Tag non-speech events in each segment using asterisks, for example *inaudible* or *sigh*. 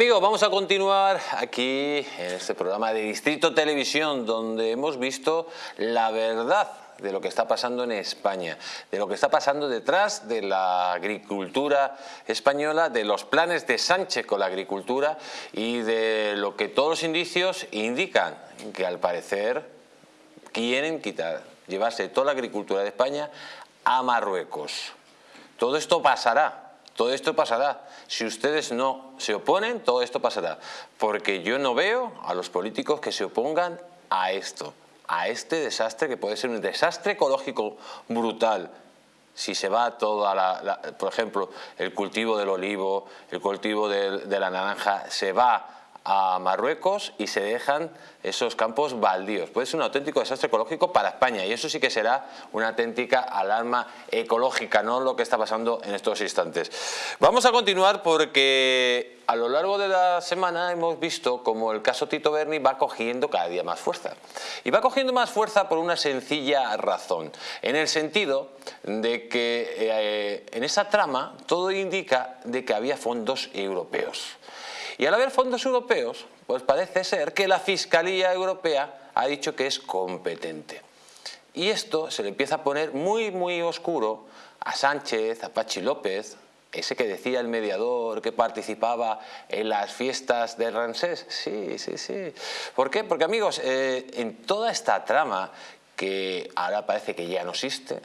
Amigos, vamos a continuar aquí en este programa de Distrito Televisión donde hemos visto la verdad de lo que está pasando en España, de lo que está pasando detrás de la agricultura española, de los planes de Sánchez con la agricultura y de lo que todos los indicios indican, que al parecer quieren quitar, llevarse toda la agricultura de España a Marruecos. Todo esto pasará, todo esto pasará. Si ustedes no se oponen, todo esto pasará. Porque yo no veo a los políticos que se opongan a esto, a este desastre que puede ser un desastre ecológico brutal. Si se va toda la, por ejemplo, el cultivo del olivo, el cultivo de la naranja, se va a Marruecos y se dejan esos campos baldíos. Puede ser un auténtico desastre ecológico para España y eso sí que será una auténtica alarma ecológica, no lo que está pasando en estos instantes. Vamos a continuar porque a lo largo de la semana hemos visto como el caso Tito Berni va cogiendo cada día más fuerza. Y va cogiendo más fuerza por una sencilla razón, en el sentido de que eh, en esa trama todo indica de que había fondos europeos. Y al haber fondos europeos, pues parece ser que la Fiscalía Europea ha dicho que es competente. Y esto se le empieza a poner muy, muy oscuro a Sánchez, a Pachi López, ese que decía el mediador que participaba en las fiestas de Ramsés. Sí, sí, sí. ¿Por qué? Porque amigos, eh, en toda esta trama que ahora parece que ya no existe,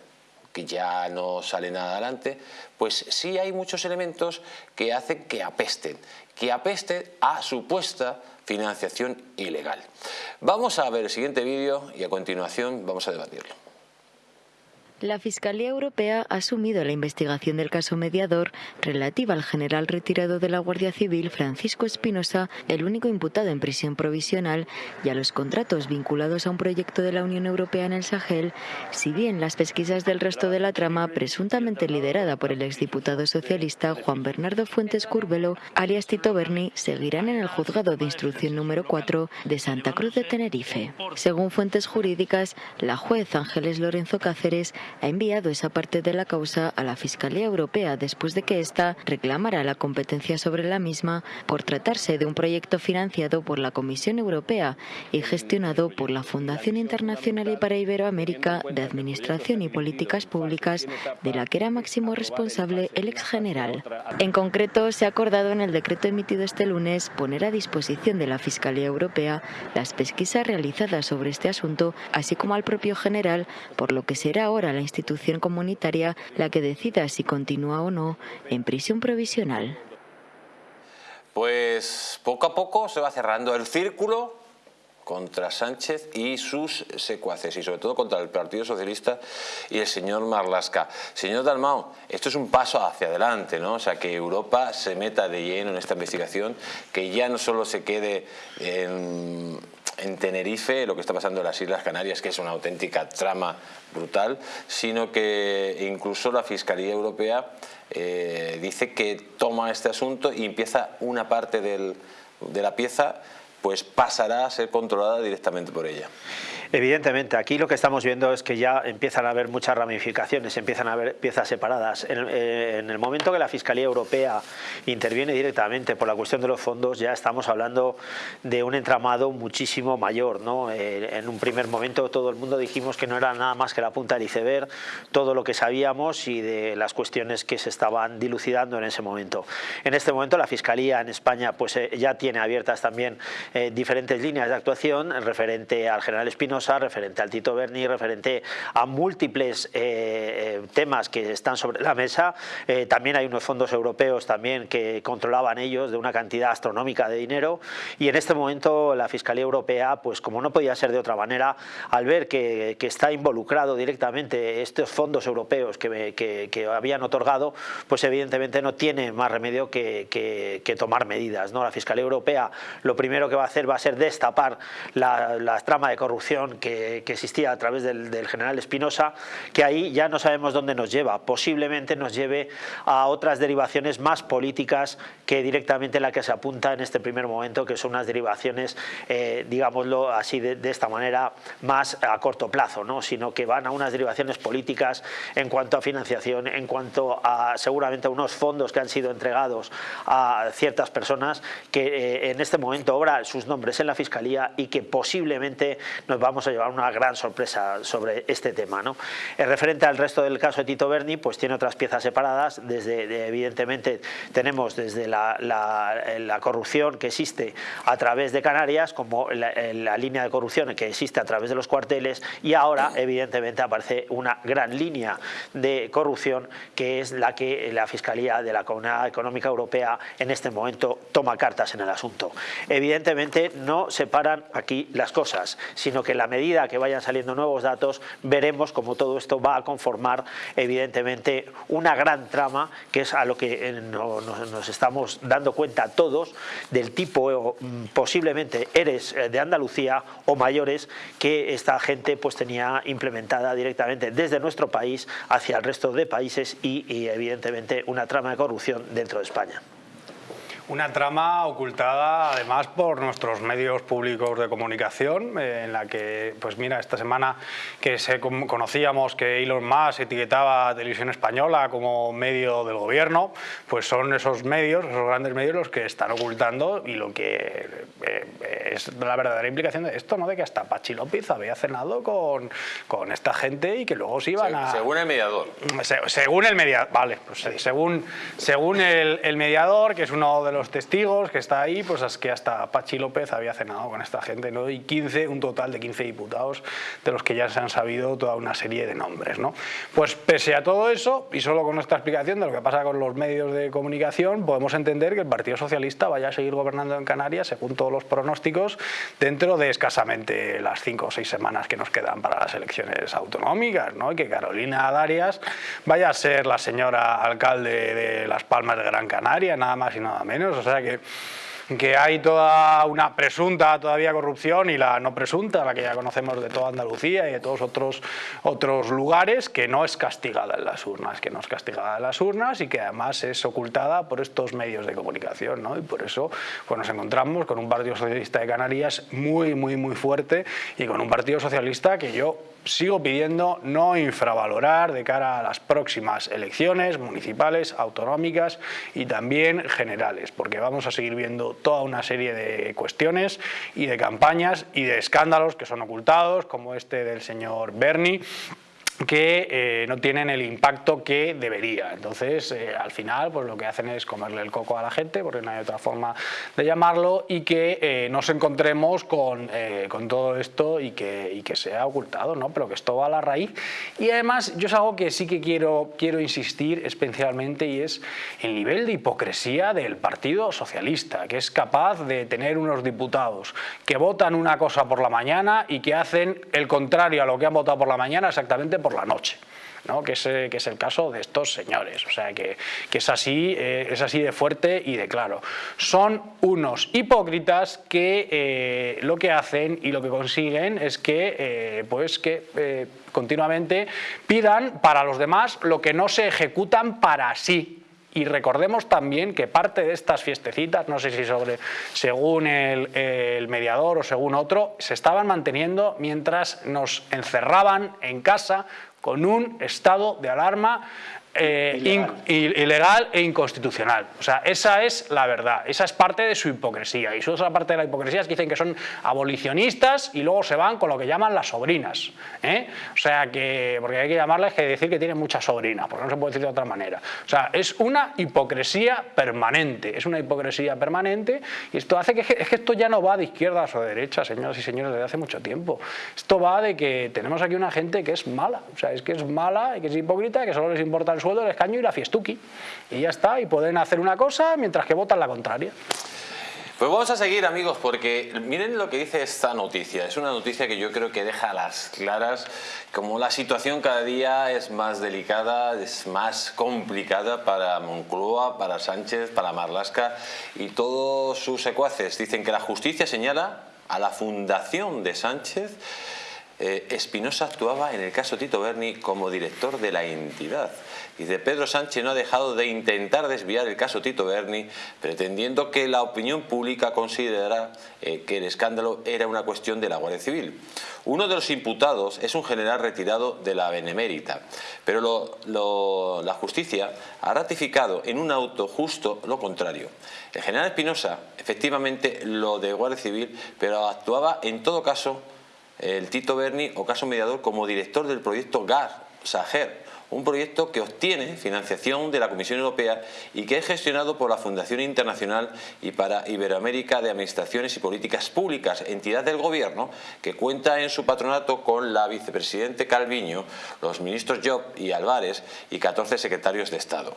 que ya no sale nada adelante, pues sí hay muchos elementos que hacen que apesten, que apesten a supuesta financiación ilegal. Vamos a ver el siguiente vídeo y a continuación vamos a debatirlo. La Fiscalía Europea ha asumido la investigación del caso mediador relativa al general retirado de la Guardia Civil Francisco Espinosa, el único imputado en prisión provisional, y a los contratos vinculados a un proyecto de la Unión Europea en el Sahel, si bien las pesquisas del resto de la trama, presuntamente liderada por el exdiputado socialista Juan Bernardo Fuentes Curbelo, alias Tito Berni, seguirán en el juzgado de instrucción número 4 de Santa Cruz de Tenerife. Según fuentes jurídicas, la juez Ángeles Lorenzo Cáceres ha enviado esa parte de la causa a la Fiscalía Europea después de que ésta reclamara la competencia sobre la misma por tratarse de un proyecto financiado por la Comisión Europea y gestionado por la Fundación Internacional y para Iberoamérica de Administración y Políticas Públicas, de la que era máximo responsable el ex general. En concreto, se ha acordado en el decreto emitido este lunes poner a disposición de la Fiscalía Europea las pesquisas realizadas sobre este asunto, así como al propio general, por lo que será ahora la institución comunitaria la que decida si continúa o no en prisión provisional. Pues poco a poco se va cerrando el círculo contra Sánchez y sus secuaces y sobre todo contra el Partido Socialista y el señor Marlasca. Señor Dalmao, esto es un paso hacia adelante, ¿no? O sea, que Europa se meta de lleno en esta investigación, que ya no solo se quede en en Tenerife, lo que está pasando en las Islas Canarias, que es una auténtica trama brutal, sino que incluso la Fiscalía Europea eh, dice que toma este asunto y empieza una parte de la pieza pues pasará a ser controlada directamente por ella. Evidentemente, aquí lo que estamos viendo es que ya empiezan a haber muchas ramificaciones, empiezan a haber piezas separadas. En, eh, el momento que la Fiscalía Europea interviene directamente por la cuestión de los fondos, ya estamos hablando de un entramado muchísimo mayor. ¿no? Eh, en un primer momento todo el mundo dijimos que no era nada más que la punta del iceberg, todo lo que sabíamos y de las cuestiones que se estaban dilucidando en ese momento. En este momento la Fiscalía en España pues, eh, ya tiene abiertas también diferentes líneas de actuación referente al general Espino referente al Tito Berni, referente a múltiples eh, eh, temas que están sobre la mesa. Eh, también hay unos fondos europeos también que controlaban ellos de una cantidad astronómica de dinero y en este momento la Fiscalía Europea, pues como no podía ser de otra manera, al ver que, está involucrado directamente estos fondos europeos que, habían otorgado, pues evidentemente no tiene más remedio que, tomar medidas. ¿no? La Fiscalía Europea lo primero que va a hacer va a ser destapar la trama de corrupción corrupción que, existía a través del, general Espinosa, que ahí ya no sabemos dónde nos lleva. Posiblemente nos lleve a otras derivaciones más políticas que directamente la que se apunta en este primer momento, que son unas derivaciones, eh, digámoslo así de, esta manera, más a corto plazo, ¿no? sino que van a unas derivaciones políticas en cuanto a financiación, en cuanto a seguramente a unos fondos que han sido entregados a ciertas personas que eh, en este momento obran sus nombres en la Fiscalía y que posiblemente nos vamos a llevar una gran sorpresa sobre este tema. ¿no? En referente al resto del caso de Tito Berni, pues tiene otras piezas separadas, desde evidentemente tenemos desde la, la, corrupción que existe a través de Canarias, como la, línea de corrupción que existe a través de los cuarteles y ahora evidentemente aparece una gran línea de corrupción que es la que la Fiscalía de la Comunidad Económica Europea en este momento toma cartas en el asunto. Evidentemente no separan aquí las cosas, sino que en la medida que vayan saliendo nuevos datos veremos cómo todo esto va a conformar evidentemente una gran trama que es a lo que nos estamos dando cuenta todos del tipo mm, posiblemente eres eh, de Andalucía o mayores que esta gente pues tenía implementada directamente desde nuestro país hacia el resto de países y evidentemente una trama de corrupción dentro de España. Una trama ocultada además por nuestros medios públicos de comunicación, eh, en la que, pues mira, esta semana que se conocíamos que Elon Musk etiquetaba a Televisión Española como medio del gobierno, pues son esos medios, esos grandes medios los que están ocultando y lo que eh, es la verdadera implicación de esto, ¿no? De que hasta Pachi López había cenado con, con esta gente y que luego se iban a... Según el mediador. según el mediador, vale, pues según, según el, el mediador, que es uno de los testigos que está ahí, pues es que hasta Pachi López había cenado con esta gente, ¿no? Y 15, un total de 15 diputados, de los que ya se han sabido toda una serie de nombres, ¿no? Pues pese a todo eso, y solo con nuestra explicación de lo que pasa con los medios de comunicación, podemos entender que el Partido Socialista vaya a seguir gobernando en Canarias, según todos los pronósticos, dentro de escasamente las 5 o 6 semanas que nos quedan para las elecciones autonómicas, ¿no? Y que Carolina Darias vaya a ser la señora alcalde de Las Palmas de Gran Canaria, nada más y nada menos, o sea que que hay toda una presunta todavía corrupción y la no presunta, la que ya conocemos de toda Andalucía y de todos otros, otros lugares, que no es castigada en las urnas, que no es castigada en las urnas y que además es ocultada por estos medios de comunicación. ¿no? Y por eso pues nos encontramos con un Partido Socialista de Canarias muy, muy, muy fuerte y con un Partido Socialista que yo sigo pidiendo no infravalorar de cara a las próximas elecciones municipales, autonómicas y también generales, porque vamos a seguir viendo toda una serie de cuestiones y de campañas y de escándalos que son ocultados, como este del señor Berni, que eh, no tienen el impacto que debería. Entonces, eh, al final, pues lo que hacen es comerle el coco a la gente, porque no hay otra forma de llamarlo, y que eh, nos encontremos con, con, todo esto y que, y que sea ocultado, ¿no? pero que esto va a la raíz. Y además, yo es algo que sí que quiero, quiero insistir especialmente, y es el nivel de hipocresía del Partido Socialista, que es capaz de tener unos diputados que votan una cosa por la mañana y que hacen el contrario a lo que han votado por la mañana exactamente por la noche. ¿no? que, es, eh, que es el caso de estos señores. O sea, que, que es, así, eh, es así de fuerte y de claro. Son unos hipócritas que eh, lo que hacen y lo que consiguen es que, pues que continuamente pidan para los demás lo que no se ejecutan para sí. Y recordemos también que parte de estas fiestecitas, no sé si sobre, según el, mediador o según otro, se estaban manteniendo mientras nos encerraban en casa con un estado de alarma eh, ilegal. e inconstitucional. O sea, esa es la verdad, esa es parte de su hipocresía. Y su otra parte de la hipocresía es que dicen que son abolicionistas y luego se van con lo que llaman las sobrinas. ¿eh? O sea, que, porque hay que llamarles que decir que tienen muchas sobrinas, porque no se puede decir de otra manera. O sea, es una hipocresía permanente, es una hipocresía permanente y esto hace que, es que esto ya no va de izquierdas o de derechas, señoras y señores, desde hace mucho tiempo. Esto va de que tenemos aquí una gente que es mala, o sea, es que es mala y que es hipócrita, que solo les importa el sueldo, el escaño y la fiestuki. Y ya está, y pueden hacer una cosa mientras que votan la contraria. Pues vamos a seguir amigos porque miren lo que dice esta noticia, es una noticia que yo creo que deja a las claras como la situación cada día es más delicada, es más complicada para Moncloa, para Sánchez, para Marlasca y todos sus secuaces. Dicen que la justicia señala a la fundación de Sánchez eh, Espinosa actuaba en el caso Tito Berni como director de la entidad. Dice, Pedro Sánchez no ha dejado de intentar desviar el caso Tito Berni, pretendiendo que la opinión pública considerara eh, que el escándalo era una cuestión de la Guardia Civil. Uno de los imputados es un general retirado de la Benemérita, pero la justicia ha ratificado en un auto justo lo contrario. El general Espinosa efectivamente lo de Guardia Civil, pero actuaba en todo caso el Tito Berni o caso mediador como director del proyecto GAR, Sager, un proyecto que obtiene financiación de la Comisión Europea y que es gestionado por la Fundación Internacional y para Iberoamérica de Administraciones y Políticas Públicas, entidad del Gobierno que cuenta en su patronato con la vicepresidente Calviño, los ministros Job y Álvarez y 14 secretarios de Estado.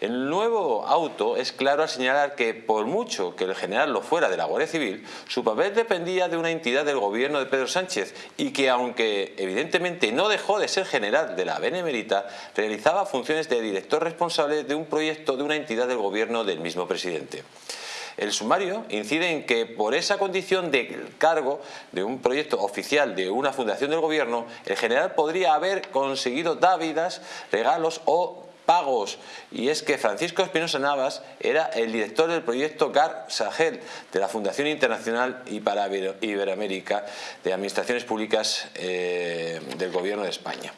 El nuevo auto es claro al señalar que por mucho que el general lo fuera de la Guardia Civil, su papel dependía de una entidad del gobierno de Pedro Sánchez y que aunque evidentemente no dejó de ser general de la Benemérita, realizaba funciones de director responsable de un proyecto de una entidad del gobierno del mismo presidente. El sumario incide en que por esa condición de cargo de un proyecto oficial de una fundación del gobierno, el general podría haber conseguido dávidas, regalos o pagos. Y es que Francisco Espinosa Navas era el director del proyecto GAR Sahel de la Fundación Internacional y para Iberoamérica de Administraciones Públicas eh, del Gobierno de España.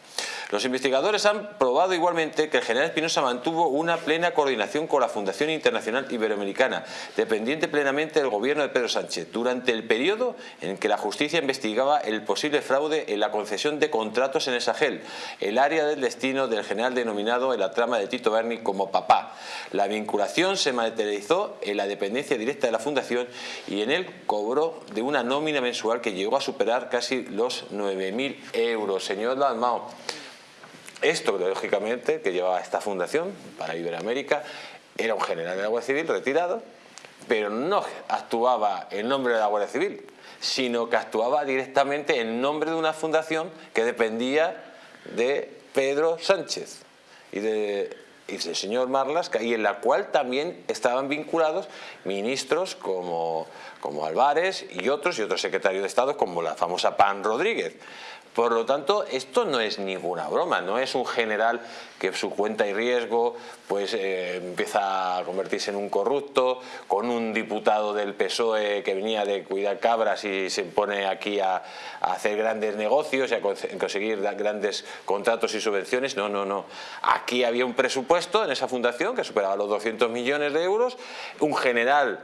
Los investigadores han probado igualmente que el general Espinosa mantuvo una plena coordinación con la Fundación Internacional Iberoamericana, dependiente plenamente del gobierno de Pedro Sánchez, durante el periodo en que la justicia investigaba el posible fraude en la concesión de contratos en el Sahel, el área del destino del general denominado en la trama de Tito Berni como papá. La vinculación se materializó en la dependencia directa de la Fundación y en el cobro de una nómina mensual que llegó a superar casi los 9.000 euros. Señor Dalmao, esto, lógicamente, que llevaba esta fundación para Iberoamérica, era un general de la Guardia Civil retirado, pero no actuaba en nombre de la Guardia Civil, sino que actuaba directamente en nombre de una fundación que dependía de Pedro Sánchez y, de, del señor Marlasca, y en la cual también estaban vinculados ministros como, como Álvarez y otros, y otros secretarios de Estado como la famosa Pan Rodríguez. Por lo tanto, esto no es ninguna broma, no es un general que su cuenta y riesgo pues eh, empieza a convertirse en un corrupto, con un diputado del PSOE que venía de cuidar cabras y se pone aquí a, hacer grandes negocios y a conseguir grandes contratos y subvenciones. No, no, no. Aquí había un presupuesto en esa fundación que superaba los 200 millones de euros, un general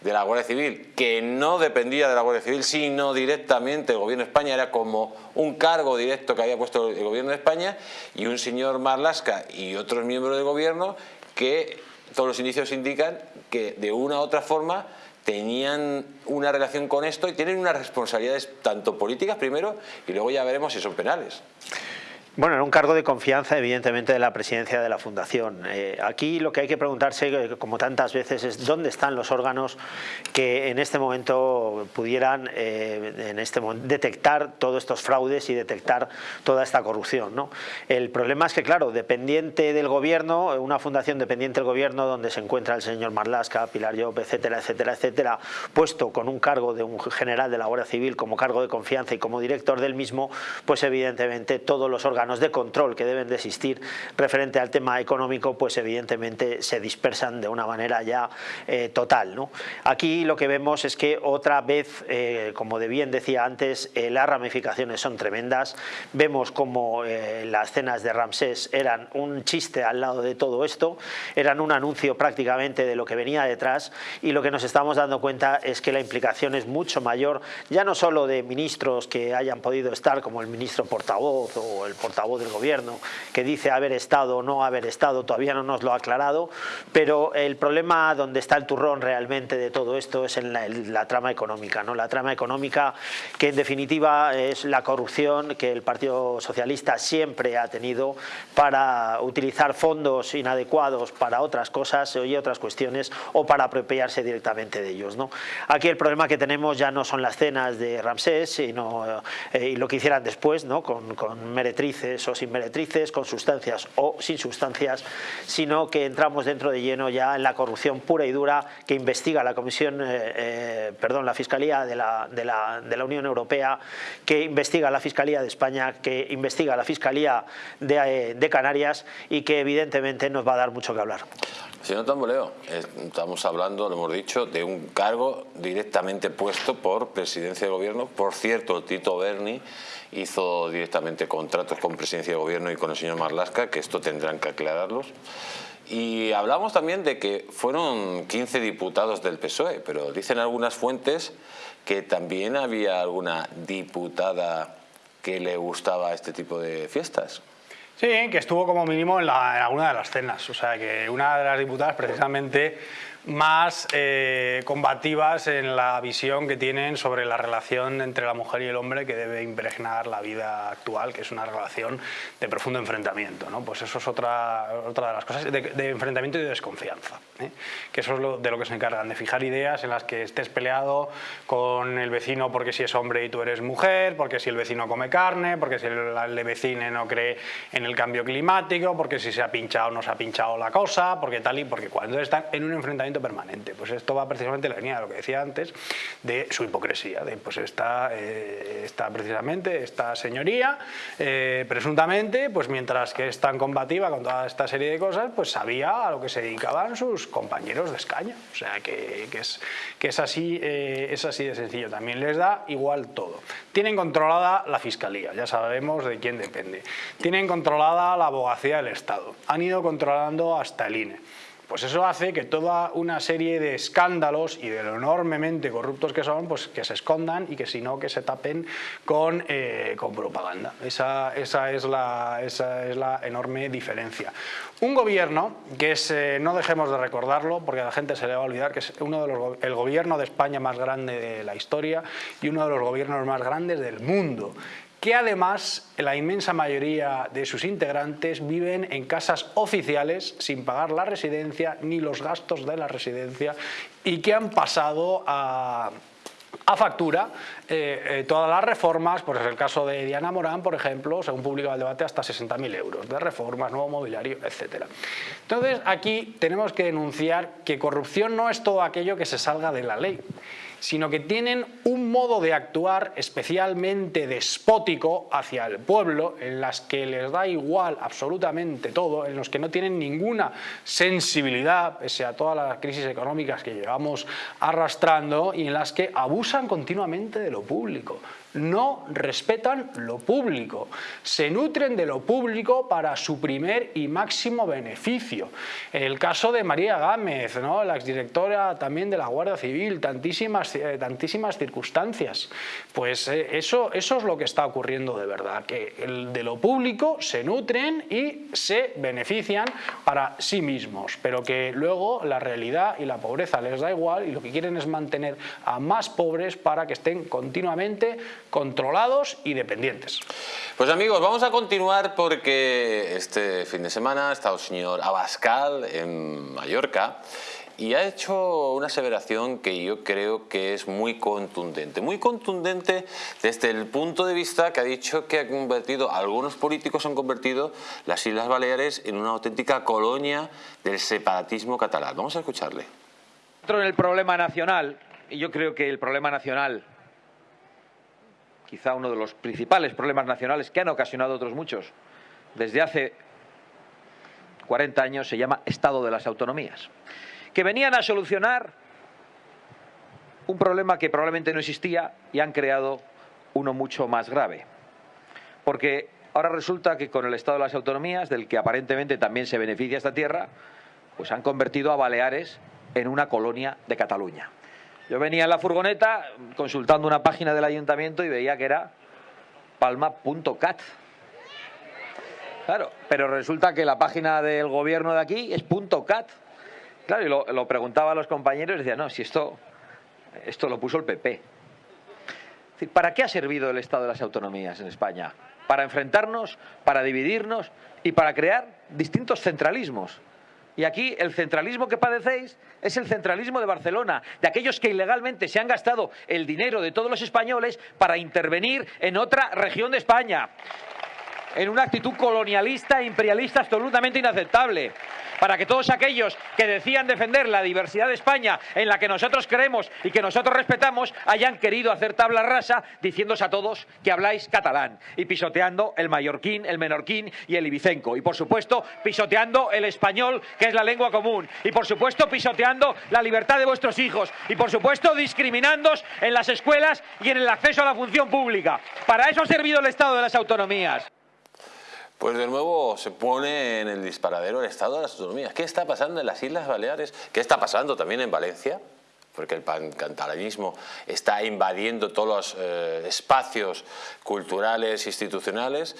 de la Guardia Civil, que no dependía de la Guardia Civil, sino directamente del Gobierno de España, era como un cargo directo que había puesto el Gobierno de España, y un señor Marlasca y otros miembros del Gobierno que todos los indicios indican que de una u otra forma tenían una relación con esto y tienen unas responsabilidades tanto políticas primero y luego ya veremos si son penales. Bueno, en un cargo de confianza, evidentemente, de la presidencia de la Fundación. Eh, aquí lo que hay que preguntarse, eh, como tantas veces, es dónde están los órganos que en este momento pudieran eh, en este detectar todos estos fraudes y detectar toda esta corrupción. El problema es que, claro, dependiente del gobierno, una fundación dependiente del gobierno, donde se encuentra el señor Marlasca, Pilar Llop, etcétera, etcétera, etcétera, puesto con un cargo de un general de la Guardia Civil como cargo de confianza y como director del mismo, pues evidentemente todos los órganos de control que deben de existir referente al tema económico, pues evidentemente se dispersan de una manera ya eh, total. ¿no? Aquí lo que vemos es que otra vez, eh, como de bien decía antes, eh, las ramificaciones son tremendas. Vemos como las cenas de Ramsés eran un chiste al lado de todo esto, eran un anuncio prácticamente de lo que venía detrás y lo que nos estamos dando cuenta es que la implicación es mucho mayor, ya no solo de ministros que hayan podido estar como el ministro portavoz o el portavoz portavoz del gobierno que dice haber estado o no haber estado, todavía no nos lo ha aclarado, pero el problema donde está el turrón realmente de todo esto es en la, trama económica, ¿no? la trama económica que en definitiva es la corrupción que el Partido Socialista siempre ha tenido para utilizar fondos inadecuados para otras cosas y otras cuestiones o para apropiarse directamente de ellos. ¿no? Aquí el problema que tenemos ya no son las cenas de Ramsés sino, eh, y lo que hicieran después ¿no? con, con Meretriz o sin meretrices, con sustancias o sin sustancias, sino que entramos dentro de lleno ya en la corrupción pura y dura que investiga la Comisión, eh, eh, perdón, la Fiscalía de la, Unión Europea, que investiga la Fiscalía de España, que investiga la Fiscalía de, de Canarias y que evidentemente nos va a dar mucho que hablar. Señor Tamboleo, estamos hablando, lo hemos dicho, de un cargo directamente puesto por presidencia de gobierno. Por cierto, Tito Berni hizo directamente contratos con presidencia de gobierno y con el señor Marlasca, que esto tendrán que aclararlos. Y hablamos también de que fueron 15 diputados del PSOE, pero dicen algunas fuentes que también había alguna diputada que le gustaba este tipo de fiestas. Sí, que estuvo como mínimo en, alguna de las cenas. O sea, que una de las diputadas precisamente más eh, combativas en la visión que tienen sobre la relación entre la mujer y el hombre que debe impregnar la vida actual, que es una relación de profundo enfrentamiento. ¿no? Pues eso es otra, otra de las cosas, de, enfrentamiento y de desconfianza. ¿eh? Que eso es lo, de lo que se encargan, de fijar ideas en las que estés peleado con el vecino porque si es hombre y tú eres mujer, porque si el vecino come carne, porque si el, el vecino no cree en el cambio climático, porque si se ha pinchado o no se ha pinchado la cosa, porque tal y porque cuando están en un enfrentamiento permanente. Pues esto va precisamente en la línea de lo que decía antes, de su hipocresía, de pues está, eh, está precisamente esta señoría, eh, presuntamente, pues mientras que es tan combativa con toda esta serie de cosas, pues sabía a lo que se dedicaban sus compañeros de escaño. O sea, que, es, que es, así, eh, es así de sencillo. También les da igual todo. Tienen controlada la Fiscalía, ya sabemos de quién depende. Tienen controlada la abogacía del Estado. Han ido controlando hasta el INE. Pues eso hace que toda una serie de escándalos y de lo enormemente corruptos que son, pues que se escondan y que si no, que se tapen con, eh, con propaganda. Esa, esa, es la, esa es la enorme diferencia. Un gobierno, que es, eh, no dejemos de recordarlo, porque a la gente se le va a olvidar, que es uno de los, el gobierno de España más grande de la historia y uno de los gobiernos más grandes del mundo, que además la inmensa mayoría de sus integrantes viven en casas oficiales sin pagar la residencia ni los gastos de la residencia y que han pasado a, factura eh, eh, todas las reformas, pues es el caso de Diana Morán, por ejemplo, según publicaba el debate, hasta 60.000 euros de reformas, nuevo mobiliario, etc. Entonces aquí tenemos que denunciar que corrupción no es todo aquello que se salga de la ley, sino que tienen un modo de actuar especialmente despótico hacia el pueblo, en las que les da igual absolutamente todo, en los que no tienen ninguna sensibilidad, pese a todas las crisis económicas que llevamos arrastrando, y en las que abusan continuamente de lo público no respetan lo público, se nutren de lo público para su primer y máximo beneficio. El caso de María Gámez, ¿no? la exdirectora también de la Guardia Civil, tantísimas, eh, tantísimas circunstancias. Pues eh, eso, eso es lo que está ocurriendo de verdad, que de lo público se nutren y se benefician para sí mismos, pero que luego la realidad y la pobreza les da igual y lo que quieren es mantener a más pobres para que estén continuamente controlados y dependientes. Pues amigos, vamos a continuar porque este fin de semana ha estado el señor Abascal en Mallorca y ha hecho una aseveración que yo creo que es muy contundente. Muy contundente desde el punto de vista que ha dicho que ha convertido, algunos políticos han convertido las Islas Baleares en una auténtica colonia del separatismo catalán. Vamos a escucharle. En el problema nacional, y yo creo que el problema nacional quizá uno de los principales problemas nacionales que han ocasionado otros muchos desde hace 40 años, se llama Estado de las Autonomías, que venían a solucionar un problema que probablemente no existía y han creado uno mucho más grave. Porque ahora resulta que con el Estado de las Autonomías, del que aparentemente también se beneficia esta tierra, pues han convertido a Baleares en una colonia de Cataluña. Yo venía en la furgoneta consultando una página del ayuntamiento y veía que era palma.cat. Claro, pero resulta que la página del gobierno de aquí es .cat. Claro, y lo, preguntaba a los compañeros y decía, no, si esto, esto lo puso el PP. ¿Para qué ha servido el Estado de las Autonomías en España? Para enfrentarnos, para dividirnos y para crear distintos centralismos. Y aquí el centralismo que padecéis es el centralismo de Barcelona, de aquellos que ilegalmente se han gastado el dinero de todos los españoles para intervenir en otra región de España. En una actitud colonialista e imperialista absolutamente inaceptable para que todos aquellos que decían defender la diversidad de España en la que nosotros creemos y que nosotros respetamos hayan querido hacer tabla rasa diciéndose a todos que habláis catalán y pisoteando el mallorquín, el menorquín y el ibicenco y por supuesto pisoteando el español que es la lengua común y por supuesto pisoteando la libertad de vuestros hijos y por supuesto discriminándos en las escuelas y en el acceso a la función pública. Para eso ha servido el Estado de las autonomías. Pues de nuevo se pone en el disparadero el Estado de las Autonomías. ¿Qué está pasando en las Islas Baleares? ¿Qué está pasando también en Valencia? Porque el pancatalanismo está invadiendo todos los eh, espacios culturales, institucionales.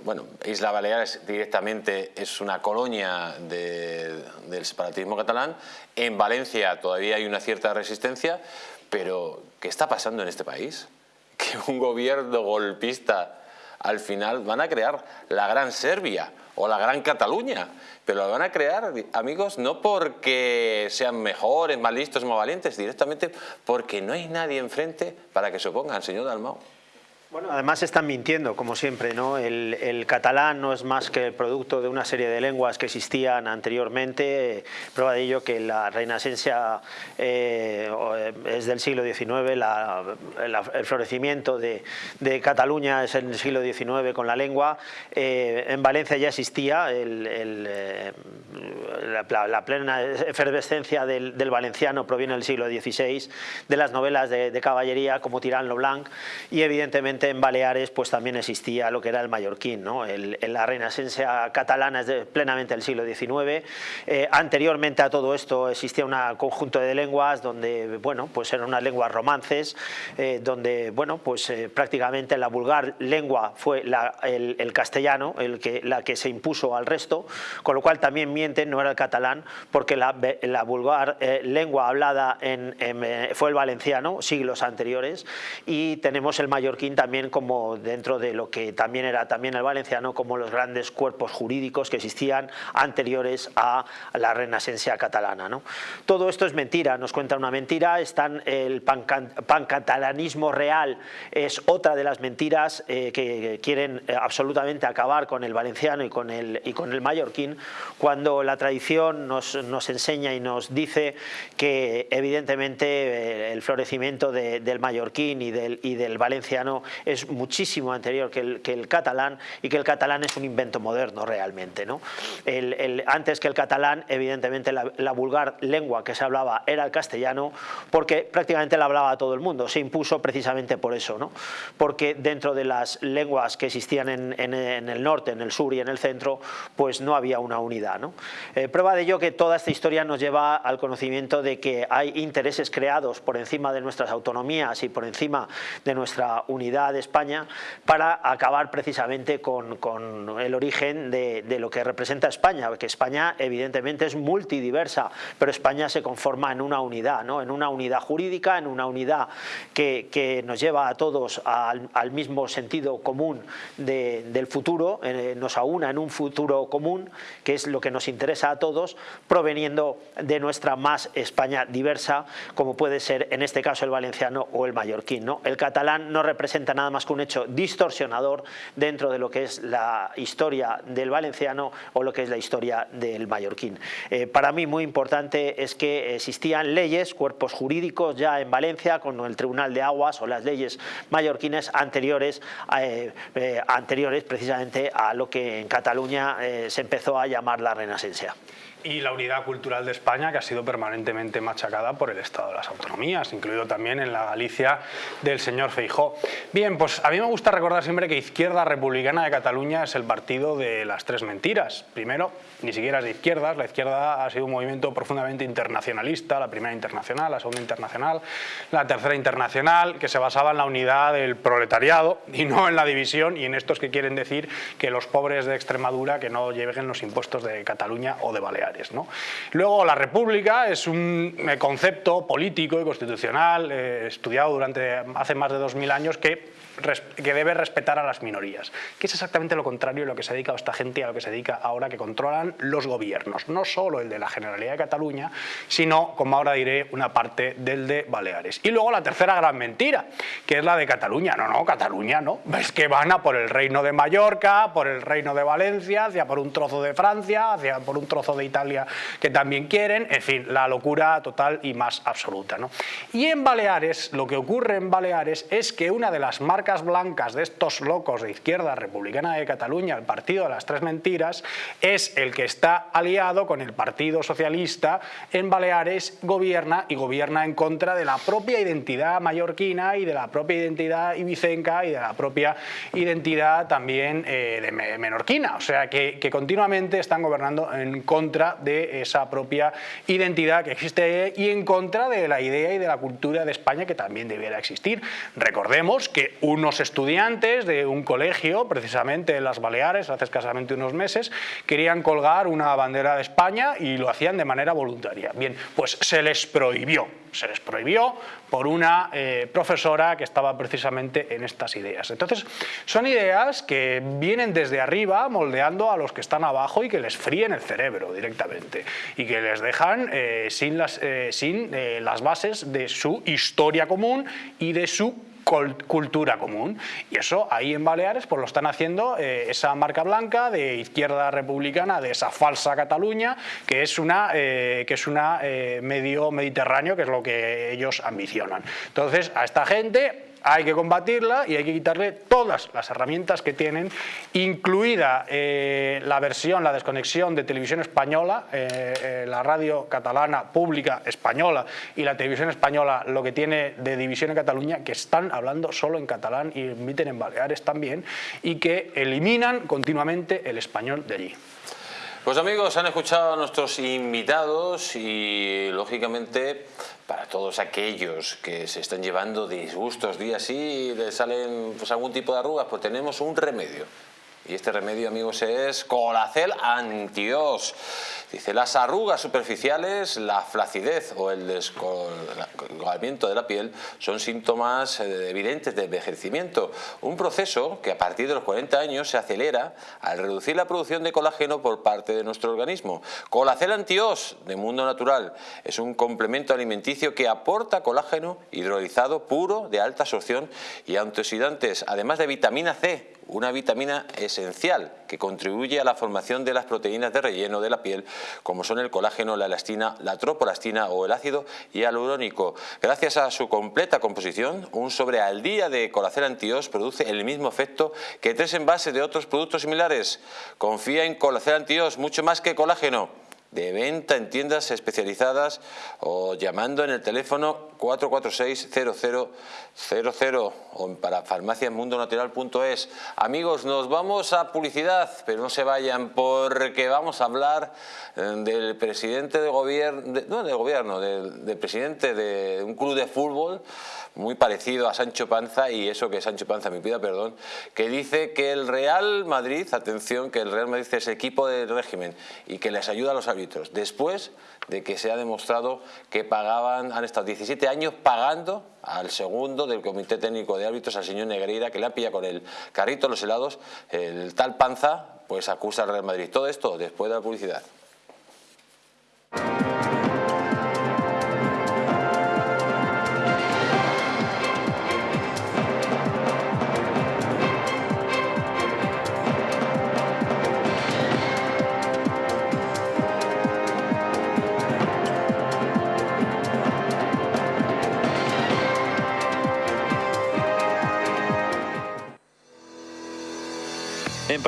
Bueno, Isla Baleares directamente es una colonia del separatismo catalán. En Valencia todavía hay una cierta resistencia, pero ¿qué está pasando en este país? *laughs* Que un gobierno golpista al final van a crear la Gran Serbia o la Gran Cataluña, pero la van a crear, amigos, no porque sean mejores, más listos, más valientes, directamente porque no hay nadie enfrente para que se opongan, señor Dalmau. Bueno, además están mintiendo, como siempre, ¿no? El, catalán no es más que el producto de una serie de lenguas que existían anteriormente. Prueba de ello que la reinasencia eh, es del siglo XIX, el florecimiento de, Cataluña es en el siglo XIX con la lengua. Eh, en Valencia ya existía eh, la, plena efervescencia del, valenciano proviene del siglo XVI, de las novelas de, de caballería como Tirán Blanc y evidentemente en Baleares pues también existía lo que era el mallorquín, ¿no? el, la reinasencia catalana es de, plenamente del siglo XIX. Eh, anteriormente a todo esto existía un conjunto de lenguas donde, bueno, pues eran unas lenguas romances, eh, donde, bueno, pues eh, prácticamente la vulgar lengua fue el, castellano, el que, la que se impuso al resto, con lo cual también mienten, no era el catalán, porque la, vulgar lengua hablada en, fue el valenciano, siglos anteriores, y tenemos el mallorquín también como dentro de lo que también era también el valenciano, como los grandes cuerpos jurídicos que existían anteriores a la renacencia catalana. ¿no? Todo esto es mentira, nos cuenta una mentira, están el pancatalanismo real es otra de las mentiras eh, que quieren eh, absolutamente acabar con el valenciano y con el, y con el mallorquín, cuando la tradición nos, nos enseña y nos dice que evidentemente eh, el florecimiento del mallorquín y del, y del valenciano es muchísimo anterior que el, que el, catalán y que el catalán es un invento moderno realmente. ¿no? El, antes que el catalán, evidentemente la, vulgar lengua que se hablaba era el castellano porque prácticamente la hablaba todo el mundo, se impuso precisamente por eso, ¿no? porque dentro de las lenguas que existían en, en, el norte, en el sur y en el centro, pues no había una unidad. ¿no? Eh, prueba de ello que toda esta historia nos lleva al conocimiento de que hay intereses creados por encima de nuestras autonomías y por encima de nuestra unidad de España para acabar precisamente con, el origen de, lo que representa España, que España evidentemente es multidiversa, pero España se conforma en una unidad, ¿no? en una unidad jurídica, en una unidad que, nos lleva a todos al, mismo sentido común del futuro, eh, nos aúna en un futuro común, que es lo que nos interesa a todos, proveniendo de nuestra más España diversa, como puede ser en este caso el valenciano o el mallorquín. ¿no? El catalán no representa nada más que un hecho distorsionador dentro de lo que es la historia del valenciano o lo que es la historia del mallorquín. Eh, para mí muy importante es que existían leyes, cuerpos jurídicos ya en Valencia con el Tribunal de Aguas o las leyes mallorquines anteriores, eh, eh, anteriores precisamente a lo que en Cataluña se empezó a llamar la renacencia y la unidad cultural de España que ha sido permanentemente machacada por el Estado de las Autonomías, incluido también en la Galicia del señor Feijó. Bien, pues a mí me gusta recordar siempre que Izquierda Republicana de Cataluña es el partido de las tres mentiras. Primero, ni siquiera es de izquierdas, la izquierda ha sido un movimiento profundamente internacionalista, la primera internacional, la segunda internacional, la tercera internacional, que se basaba en la unidad del proletariado y no en la división y en estos que quieren decir que los pobres de Extremadura que no lleven los impuestos de Cataluña o de Baleares. Luego la república es un concepto político y constitucional eh, estudiado durante hace más de 2000 años que que debe respetar a las minorías, que es exactamente lo contrario a lo que se ha dedicado esta gente a lo que se dedica ahora que controlan los gobiernos, no solo el de la Generalidad de Cataluña, sino, como ahora diré, una parte del de Baleares. Y luego la tercera gran mentira, que es la de Cataluña. No, no, Cataluña no, es que van a por el reino de Mallorca, por el reino de Valencia, hacia por un trozo de Francia, hacia por un trozo de Italia que también quieren, en fin, la locura total y más absoluta. ¿no? Y en Baleares, lo que ocurre en Baleares es que una de las marcas blancas de estos locos de izquierda republicana de Cataluña, el Partido de las Tres Mentiras, es el que está aliado con el Partido Socialista en Baleares, gobierna y gobierna en contra de la propia identidad mallorquina y de la propia identidad ibicenca y de la propia identidad también eh, de menorquina. O sea, que, que continuamente están gobernando en contra de esa propia identidad que existe y en contra de la idea y de la cultura de España que también debiera existir. Recordemos que unos estudiantes de un colegio, precisamente en las Baleares, hace escasamente unos meses, querían colgar una bandera de España y lo hacían de manera voluntaria. Bien, pues se les prohibió, se les prohibió por una eh, profesora que estaba precisamente en estas ideas. Entonces, son ideas que vienen desde arriba moldeando a los que están abajo y que les fríen el cerebro directamente y que les dejan eh, sin, las, eh, sin las bases de su historia común y de su cultura común. Y eso ahí en Baleares pues lo están haciendo eh, esa marca blanca de izquierda republicana, de esa falsa Cataluña, que es una, eh, que es una eh, medio mediterráneo, que es lo que ellos ambicionan. Entonces, a esta gente hay que combatirla y hay que quitarle todas las herramientas que tienen, incluida eh, la versión, la desconexión de televisión española, eh, eh, la radio catalana pública española y la televisión española, lo que tiene de división en Cataluña, que están hablando solo en catalán y emiten en Baleares también, y que eliminan continuamente el español de allí. Pues amigos, han escuchado a nuestros invitados y lógicamente para todos aquellos que se están llevando disgustos día sí y les salen pues, algún tipo de arrugas, pues tenemos un remedio. Y este remedio, amigos, es Colacel Antios. Dice, las arrugas superficiales, la flacidez o el descolgamiento de la piel son síntomas eh, evidentes de envejecimiento. Un proceso que a partir de los 40 años se acelera al reducir la producción de colágeno por parte de nuestro organismo. Colacel Antios de Mundo Natural es un complemento alimenticio que aporta colágeno hidrolizado puro de alta absorción y antioxidantes, además de vitamina C, una vitamina esencial que contribuye a la formación de las proteínas de relleno de la piel como son el colágeno, la elastina, la tropolastina o el ácido hialurónico. Gracias a su completa composición, un sobre al día de colacel antios produce el mismo efecto que tres envases de otros productos similares. Confía en colacel antios mucho más que colágeno de venta en tiendas especializadas o llamando en el teléfono 446-0000 o para farmaciamundonatural.es. Amigos, nos vamos a publicidad, pero no se vayan porque vamos a hablar eh, del presidente de gobierno, no del gobierno, del presidente de un club de fútbol muy parecido a Sancho Panza y eso que Sancho Panza me pida perdón, que dice que el Real Madrid, atención, que el Real Madrid es equipo del régimen y que les ayuda a los árbitros, después de que se ha demostrado que pagaban, han estado 17 años pagando al segundo del Comité Técnico de Árbitros, al señor Negreira, que le ha pillado con el carrito los helados, el tal Panza, pues acusa al Real Madrid. Todo esto después de la publicidad.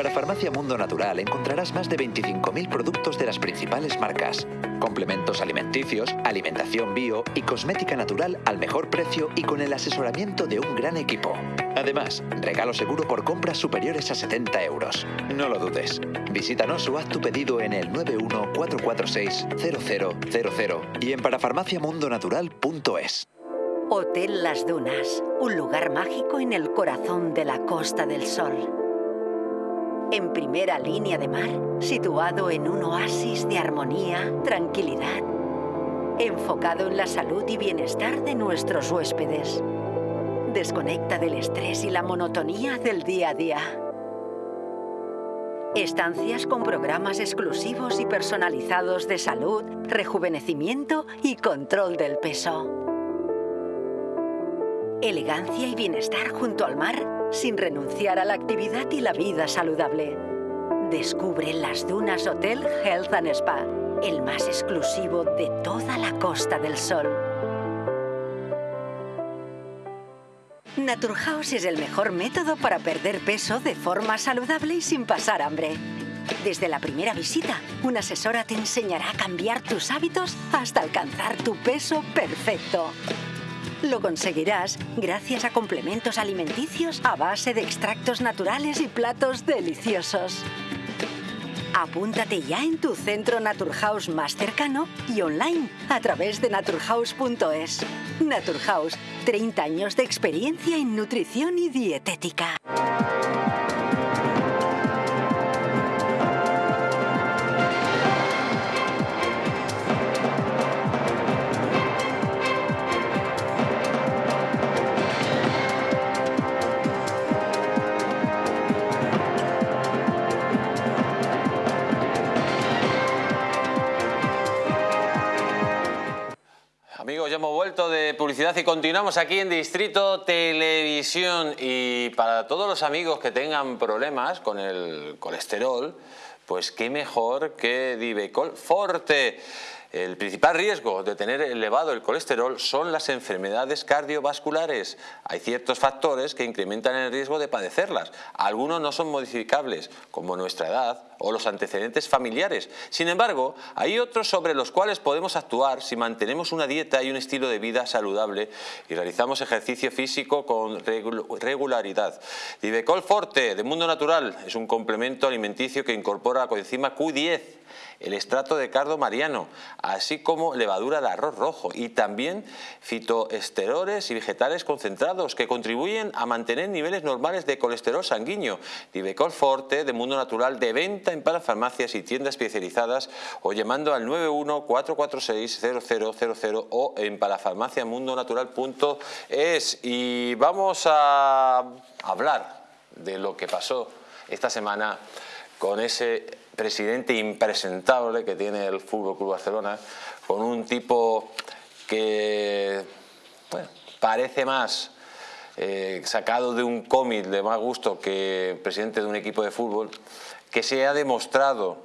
En Parafarmacia Mundo Natural encontrarás más de 25.000 productos de las principales marcas. Complementos alimenticios, alimentación bio y cosmética natural al mejor precio y con el asesoramiento de un gran equipo. Además, regalo seguro por compras superiores a 70 euros. No lo dudes. Visítanos o haz tu pedido en el 914460000 y en parafarmaciamundonatural.es. Hotel Las Dunas, un lugar mágico en el corazón de la Costa del Sol en primera línea de mar, situado en un oasis de armonía, tranquilidad, enfocado en la salud y bienestar de nuestros huéspedes. desconecta del estrés y la monotonía del día a día. Estancias con programas exclusivos y personalizados de salud, rejuvenecimiento y control del peso. Elegancia y bienestar junto al mar sin renunciar a la actividad y la vida saludable. Descubre las Dunas Hotel Health and Spa, el más exclusivo de toda la Costa del Sol. Naturhaus es el mejor método para perder peso de forma saludable y sin pasar hambre. Desde la primera visita, una asesora te enseñará a cambiar tus hábitos hasta alcanzar tu peso perfecto. Lo conseguirás gracias a complementos alimenticios a base de extractos naturales y platos deliciosos. Apúntate ya en tu centro Naturhaus más cercano y online a través de naturhaus.es. Naturhaus, 30 años de experiencia en nutrición y dietética. De publicidad y continuamos aquí en Distrito Televisión. Y para todos los amigos que tengan problemas con el colesterol, pues qué mejor que Divecol Forte. El principal riesgo de tener elevado el colesterol son las enfermedades cardiovasculares. Hay ciertos factores que incrementan el riesgo de padecerlas. Algunos no son modificables, como nuestra edad o los antecedentes familiares. Sin embargo, hay otros sobre los cuales podemos actuar si mantenemos una dieta y un estilo de vida saludable y realizamos ejercicio físico con regularidad. Divecol Forte de Mundo Natural es un complemento alimenticio que incorpora la coenzima Q10 el estrato de cardo mariano, así como levadura de arroz rojo y también fitoesteroles y vegetales concentrados que contribuyen a mantener niveles normales de colesterol sanguíneo. Divecol Forte de Mundo Natural de venta en parafarmacias y tiendas especializadas o llamando al 91-446-0000 o en parafarmaciamundonatural.es. Y vamos a hablar de lo que pasó esta semana con ese presidente impresentable que tiene el Fútbol Club Barcelona, con un tipo que parece más eh, sacado de un cómic de más gusto que presidente de un equipo de fútbol, que se ha demostrado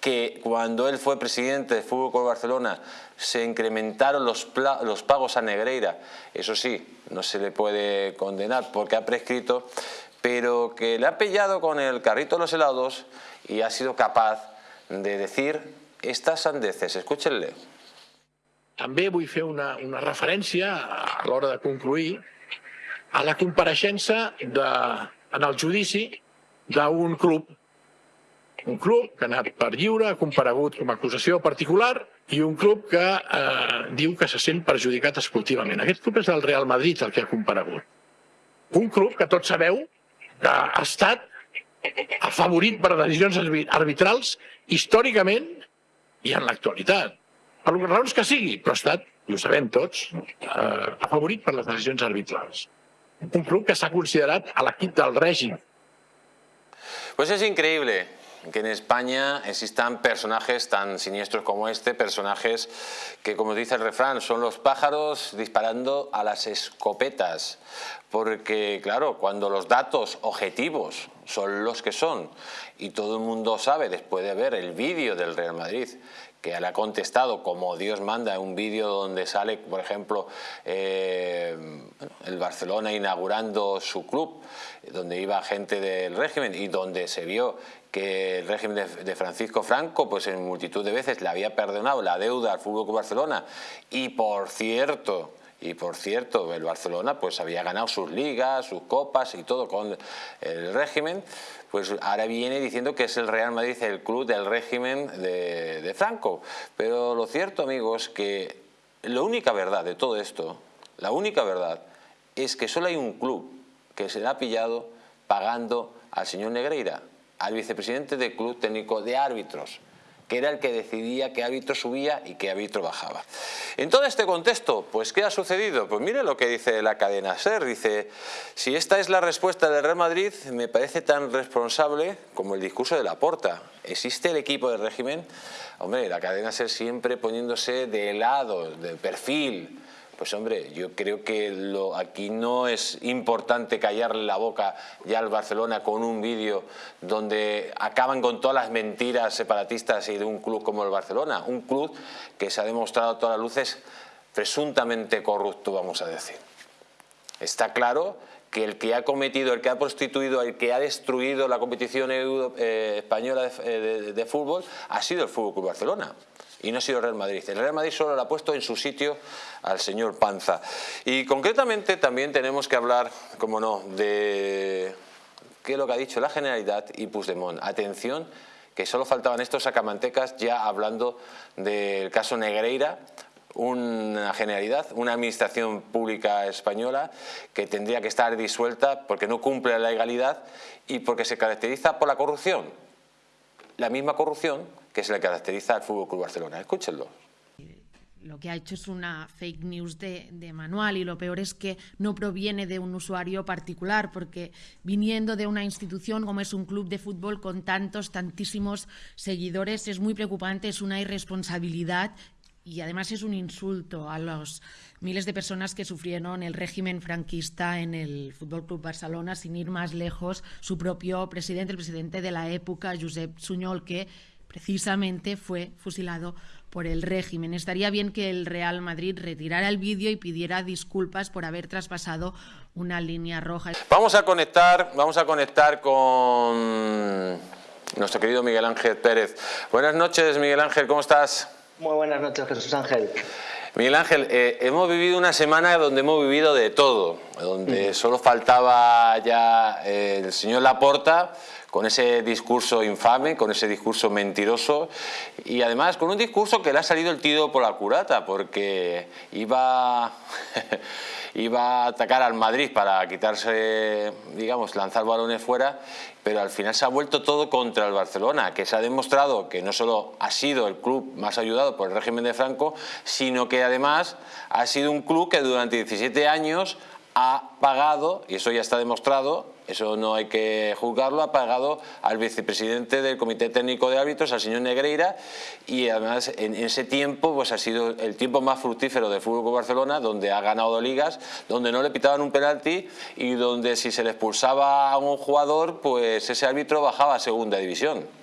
que cuando él fue presidente del Fútbol Club Barcelona se incrementaron los, los pagos a Negreira, eso sí, no se le puede condenar porque ha prescrito, pero que le ha pillado con el carrito de los helados y ha sido capaz de decir estas sandeces. Escúchenle. També vull fer una, una referència a l'hora de concluir a la compareixença de, en el judici d'un club un club que ha anat per lliure, ha comparegut com a acusació particular i un club que eh, diu que se sent perjudicat esportivament. Aquest club és el Real Madrid el que ha comparegut. Un club que tots sabeu que ha estat afavorit per decisions arbitrals històricament i en l'actualitat. Per les raons que sigui, però ha estat, i ho sabem tots, eh, afavorit per les decisions arbitrals. Un club que s'ha considerat a l'equip del règim. Pues es increíble que en España existan personajes tan siniestros como este, personajes que, como dice el refrán, son los pájaros disparando a las escopetas. Porque, claro, cuando los datos objetivos son los que son y todo el mundo sabe, después de ver el vídeo del Real Madrid, que le ha contestado como Dios manda, un vídeo donde sale, por ejemplo, eh, el Barcelona inaugurando su club, donde iba gente del régimen y donde se vio que el régimen de, Francisco Franco pues en multitud de veces le había perdonado la deuda al Fútbol Barcelona. Y por cierto y por cierto el Barcelona pues había ganado sus ligas, sus copas y todo con el régimen pues ahora viene diciendo que es el Real Madrid el club del régimen de, de Franco. Pero lo cierto amigos que la única verdad de todo esto la única verdad es que solo hay un club que se le ha pillado pagando al señor Negreira al vicepresidente del Club Técnico de Árbitros. que era el que decidía qué árbitro subía y qué árbitro bajaba. En todo este contexto, pues ¿qué ha sucedido? Pues mire lo que dice la cadena SER, dice, si esta es la respuesta del Real Madrid, me parece tan responsable como el discurso de Laporta. ¿Existe el equipo del régimen? Hombre, la cadena SER siempre poniéndose de lado, de perfil, pues hombre, yo creo que aquí no es importante callarle la boca ya al Barcelona con un vídeo donde acaban con todas las mentiras separatistas y de un club como el Barcelona. Un club que se ha demostrado a todas luces presuntamente corrupto, vamos a decir. Está claro que el que ha cometido, el que ha prostituido, el que ha destruido la competición eh, española de, de, fútbol ha sido el Fútbol Club Barcelona y no ha sido el Real Madrid. El Real Madrid solo lo ha puesto en su sitio al señor Panza. Y concretamente también tenemos que hablar, como no, de qué es lo que ha dicho la Generalidad y Puigdemont. Atención, que solo faltaban estos sacamantecas ya hablando del caso Negreira, una generalidad, una administración pública española que tendría que estar disuelta porque no cumple la legalidad y porque se caracteriza por la corrupción. La misma corrupción que se le caracteriza al Fútbol Club Barcelona. Escúchenlo. Lo que ha hecho es una fake news de, manual y lo peor es que no proviene de un usuario particular, porque viniendo de una institución como es un club de fútbol con tantos, tantísimos seguidores, es muy preocupante, es una irresponsabilidad y además es un insulto a los miles de personas que sufrieron el régimen franquista en el Fútbol Club Barcelona, sin ir más lejos, su propio presidente, el presidente de la época, Josep Suñol, que precisamente fue fusilado por el régimen. Estaría bien que el Real Madrid retirara el vídeo y pidiera disculpas por haber traspasado una línea roja. Vamos a conectar, vamos a conectar con nuestro querido Miguel Ángel Pérez. Buenas noches, Miguel Ángel, ¿cómo estás? Muy buenas noches, Jesús Ángel. Miguel Ángel, eh, hemos vivido una semana donde hemos vivido de todo, donde solo faltaba ya eh, el señor Laporta, con ese discurso infame, con ese discurso mentiroso y además con un discurso que le ha salido el tiro por la curata porque iba, *laughs* iba a atacar al Madrid para quitarse, digamos, lanzar balones fuera, pero al final se ha vuelto todo contra el Barcelona, que se ha demostrado que no solo ha sido el club más ayudado por el régimen de Franco, sino que además ha sido un club que durante 17 años ha pagado, y eso ya está demostrado, eso no hay que juzgarlo, ha pagado al vicepresidente del Comité Técnico de Árbitros, al señor Negreira, y además en ese tiempo pues ha sido el tiempo más fructífero del Fútbol Barcelona, donde ha ganado ligas, donde no le pitaban un penalti y donde si se le expulsaba a un jugador, pues ese árbitro bajaba a segunda división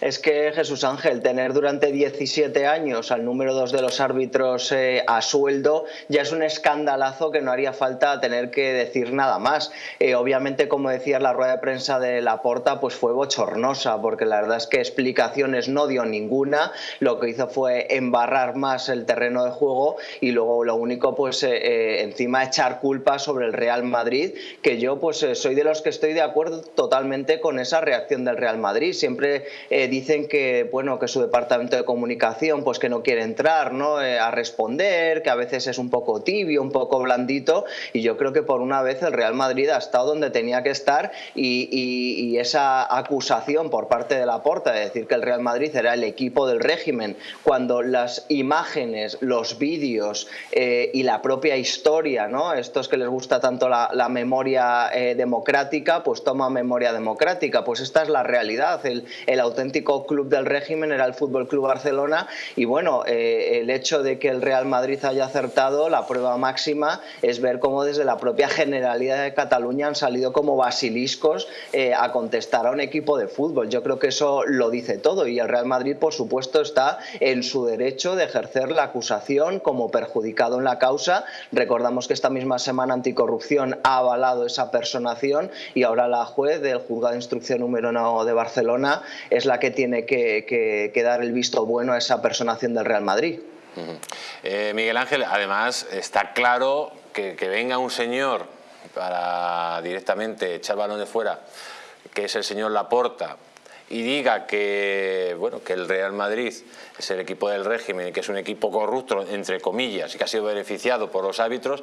es que Jesús Ángel, tener durante 17 años al número dos de los árbitros eh, a sueldo ya es un escandalazo que no haría falta tener que decir nada más. Eh, obviamente, como decía la rueda de prensa de Laporta, pues fue bochornosa, porque la verdad es que explicaciones no dio ninguna, lo que hizo fue embarrar más el terreno de juego y luego lo único, pues eh, encima echar culpa sobre el Real Madrid, que yo pues soy de los que estoy de acuerdo totalmente con esa reacción del Real Madrid. Siempre dicen que bueno que su departamento de comunicación pues que no quiere entrar ¿no? Eh, a responder, que a veces es un poco tibio, un poco blandito y yo creo que por una vez el Real Madrid ha estado donde tenía que estar y, esa acusación por parte de la Porta de decir que el Real Madrid era el equipo del régimen cuando las imágenes, los vídeos eh, y la propia historia, ¿no? estos que les gusta tanto la, memoria eh, democrática, pues toma memoria democrática, pues esta es la realidad, el, el auténtico club del régimen era el Fútbol Club Barcelona y bueno, eh, el hecho de que el Real Madrid haya acertado, la prueba máxima es ver cómo desde la propia Generalidad de Cataluña han salido como basiliscos eh, a contestar a un equipo de fútbol. Yo creo que eso lo dice todo y el Real Madrid, por supuesto, está en su derecho de ejercer la acusación como perjudicado en la causa. Recordamos que esta misma semana Anticorrupción ha avalado esa personación y ahora la juez del Juzgado de Instrucción número 1 de Barcelona es la que tiene que, dar el visto bueno a esa personación del Real Madrid. Eh, Miguel Ángel, además está claro que, venga un señor para directamente echar balones fuera, que es el señor Laporta, y diga que, bueno, que el Real Madrid es el equipo del régimen, que es un equipo corrupto, entre comillas, y que ha sido beneficiado por los árbitros,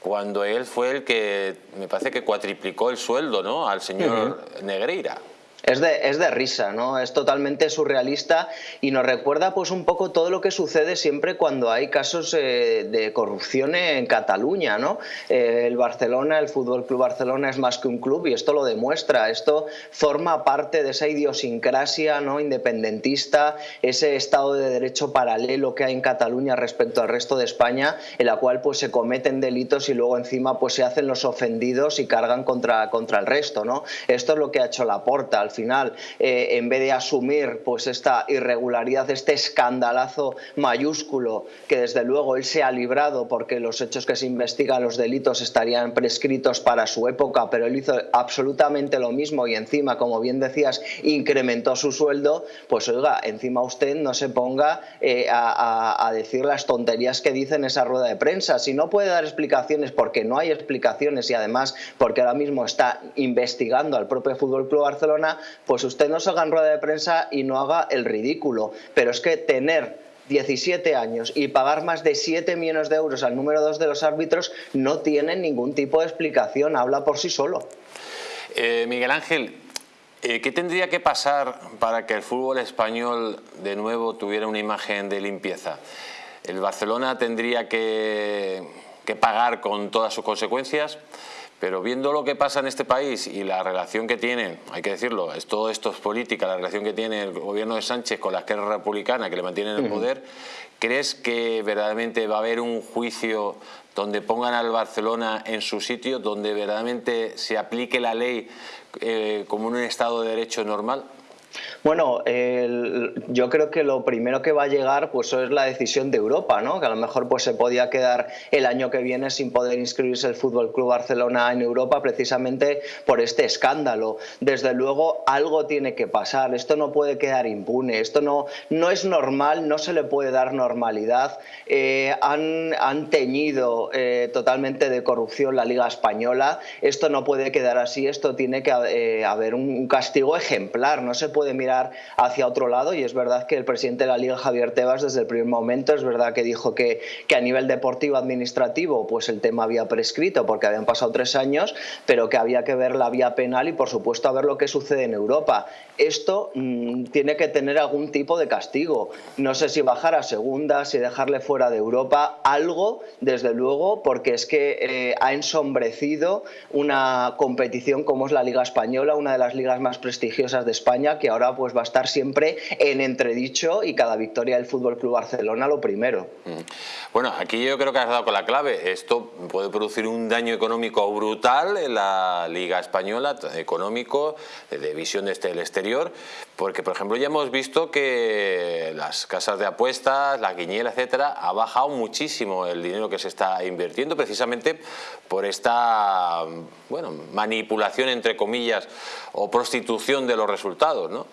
cuando él fue el que, me parece que cuatriplicó el sueldo ¿no? al señor Negreira. Es de, es de, risa, ¿no? Es totalmente surrealista y nos recuerda pues un poco todo lo que sucede siempre cuando hay casos eh, de corrupción en Cataluña, ¿no? Eh, el Barcelona, el Fútbol Club Barcelona es más que un club y esto lo demuestra. Esto forma parte de esa idiosincrasia ¿no? independentista, ese Estado de Derecho paralelo que hay en Cataluña respecto al resto de España, en la cual pues se cometen delitos y luego encima pues se hacen los ofendidos y cargan contra, contra el resto, ¿no? Esto es lo que ha hecho Laporta al final, eh, en vez de asumir pues esta irregularidad, este escandalazo mayúsculo que desde luego él se ha librado porque los hechos que se investigan, los delitos estarían prescritos para su época, pero él hizo absolutamente lo mismo y encima, como bien decías, incrementó su sueldo, pues oiga, encima usted no se ponga eh, a, a decir las tonterías que dice en esa rueda de prensa. Si no puede dar explicaciones porque no hay explicaciones y además porque ahora mismo está investigando al propio Fútbol Club Barcelona, pues usted no salga en rueda de prensa y no haga el ridículo. Pero es que tener 17 años y pagar más de 7 millones de euros al número 2 de los árbitros no tiene ningún tipo de explicación, habla por sí solo. Eh, Miguel Ángel, eh, ¿qué tendría que pasar para que el fútbol español de nuevo tuviera una imagen de limpieza? ¿El Barcelona tendría que, que pagar con todas sus consecuencias? Pero viendo lo que pasa en este país y la relación que tienen, hay que decirlo, es, todo esto es política, la relación que tiene el gobierno de Sánchez con la izquierda republicana que le mantienen en el poder, ¿crees que verdaderamente va a haber un juicio donde pongan al Barcelona en su sitio, donde verdaderamente se aplique la ley eh, como un Estado de Derecho normal? Bueno, yo creo que lo primero que va a llegar pues es la decisión de Europa, ¿no? que a lo mejor pues se podía quedar el año que viene sin poder inscribirse el Fútbol Club Barcelona en Europa precisamente por este escándalo. Desde luego algo tiene que pasar, esto no puede quedar impune, esto no, no es normal, no se le puede dar normalidad. Eh, han, han, teñido eh, totalmente de corrupción la Liga Española, esto no puede quedar así, esto tiene que eh, haber un castigo ejemplar, no se mirar hacia otro lado y es verdad que el presidente de la Liga, Javier Tebas, desde el primer momento es verdad que dijo que, que a nivel deportivo administrativo pues el tema había prescrito porque habían pasado tres años, pero que había que ver la vía penal y por supuesto a ver lo que sucede en Europa. Esto mmm, tiene que tener algún tipo de castigo. No sé si bajar a segunda, si dejarle fuera de Europa, algo desde luego porque es que eh, ha ensombrecido una competición como es la Liga Española, una de las ligas más prestigiosas de España, que ahora pues va a estar siempre en entredicho y cada victoria del Fútbol Club Barcelona lo primero. Mm. Bueno, aquí yo creo que has dado con la clave. Esto puede producir un daño económico brutal en la Liga Española, económico, de visión desde el exterior, porque por ejemplo ya hemos visto que las casas de apuestas, la guiñela, etcétera, ha bajado muchísimo el dinero que se está invirtiendo precisamente por esta bueno, manipulación entre comillas o prostitución de los resultados, ¿no?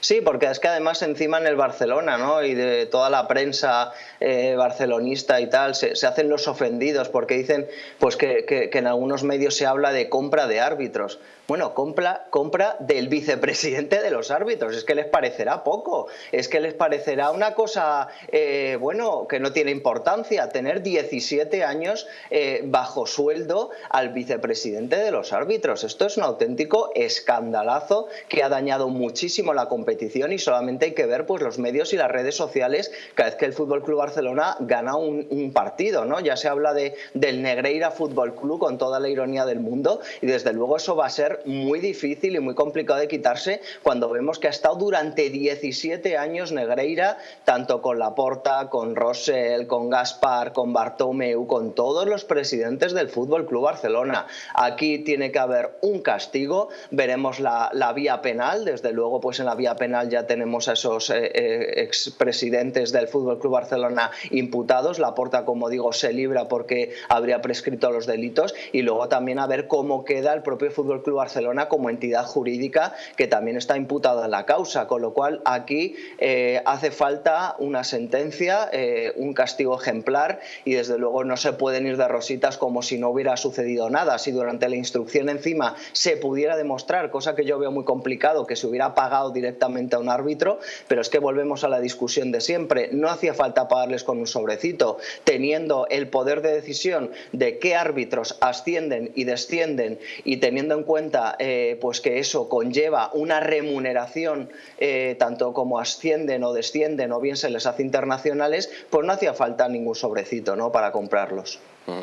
Sí, porque es que además encima en el Barcelona ¿no? y de toda la prensa eh, barcelonista y tal, se, hacen los ofendidos porque dicen pues que, en algunos medios se habla de compra de árbitros. Bueno, compra, compra del vicepresidente de los árbitros. Es que les parecerá poco. Es que les parecerá una cosa, eh, bueno, que no tiene importancia. Tener 17 años eh, bajo sueldo al vicepresidente de los árbitros. Esto es un auténtico escandalazo que ha dañado muchísimo la competición y solamente hay que ver pues, los medios y las redes sociales cada vez que el Fútbol Club Barcelona gana un, un partido. ¿no? Ya se habla de, del Negreira Fútbol Club con toda la ironía del mundo y desde luego eso va a ser muy difícil y muy complicado de quitarse cuando vemos que ha estado durante 17 años Negreira, tanto con Laporta, con Rosell, con Gaspar, con Bartomeu, con todos los presidentes del Fútbol Club Barcelona. Aquí tiene que haber un castigo, veremos la, la, vía penal, desde luego pues en la vía penal ya tenemos a esos eh, eh, expresidentes del Fútbol Club Barcelona imputados, Laporta como digo se libra porque habría prescrito los delitos. Y luego también a ver cómo queda el propio Fútbol Club Barcelona como entidad jurídica que también está imputada en la causa, con lo cual aquí eh, hace falta una sentencia, eh, un castigo ejemplar y desde luego no se pueden ir de rositas como si no hubiera sucedido nada. Si durante la instrucción encima se pudiera demostrar, cosa que yo veo muy complicado, que se hubiera pagado directamente a un árbitro, pero es que volvemos a la discusión de siempre. No hacía falta pagarles con un sobrecito, teniendo el poder de decisión de qué árbitros ascienden y descienden y teniendo en cuenta cuenta eh, pues que eso conlleva una remuneración eh, tanto como ascienden o descienden o bien se les hace internacionales, pues no hacía falta ningún sobrecito ¿no? para comprarlos. Mm.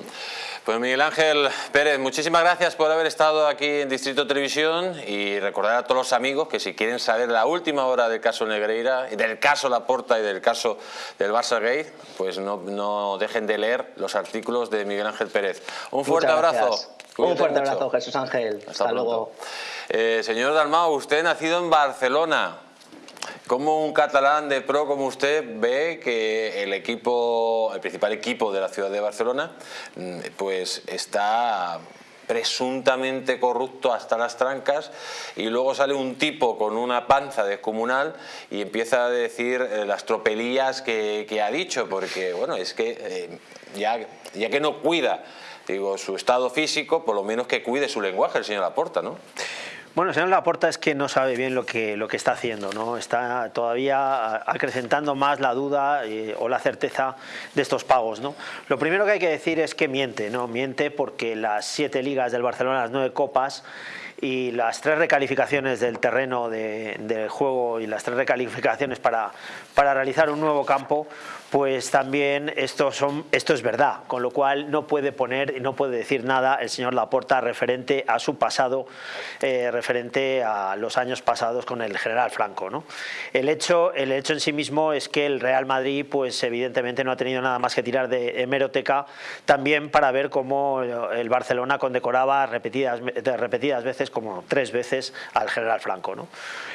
Pues Miguel Ángel Pérez, muchísimas gracias por haber estado aquí en Distrito Televisión y recordar a todos los amigos que si quieren saber la última hora del caso Negreira, del caso Laporta y del caso del Barça Gay, pues no, dejen de leer los artículos de Miguel Ángel Pérez. Un fuerte abrazo. Un fuerte abrazo, Jesús Ángel. Hasta, luego. Eh, señor Dalmau, usted nacido en Barcelona. ¿Cómo un catalán de pro como usted ve que el equipo, el principal equipo de la ciudad de Barcelona, mm, pues está presuntamente corrupto hasta las trancas y luego sale un tipo con una panza descomunal y empieza a decir eh, las tropelías que, ha dicho, porque bueno, es que eh, ya, ya que no cuida digo, su estado físico, por lo menos que cuide su lenguaje el señor Laporta, ¿no? Bueno, el señor Laporta es que no sabe bien lo que, lo que está haciendo, ¿no? Está todavía acrecentando más la duda eh, o la certeza de estos pagos, ¿no? Lo primero que hay que decir es que miente, ¿no? Miente porque las siete ligas del Barcelona, las nueve copas, y las tres recalificaciones del terreno de, juego y las tres recalificaciones para, para realizar un nuevo campo, pues también esto, son, esto es verdad, con lo cual no puede poner y no puede decir nada el señor Laporta referente a su pasado, eh, referente a los años pasados con el general Franco. ¿no? El, hecho, el hecho en sí mismo es que el Real Madrid pues evidentemente no ha tenido nada más que tirar de hemeroteca también para ver cómo el Barcelona condecoraba repetidas, repetidas veces, como tres veces, al general Franco. ¿no?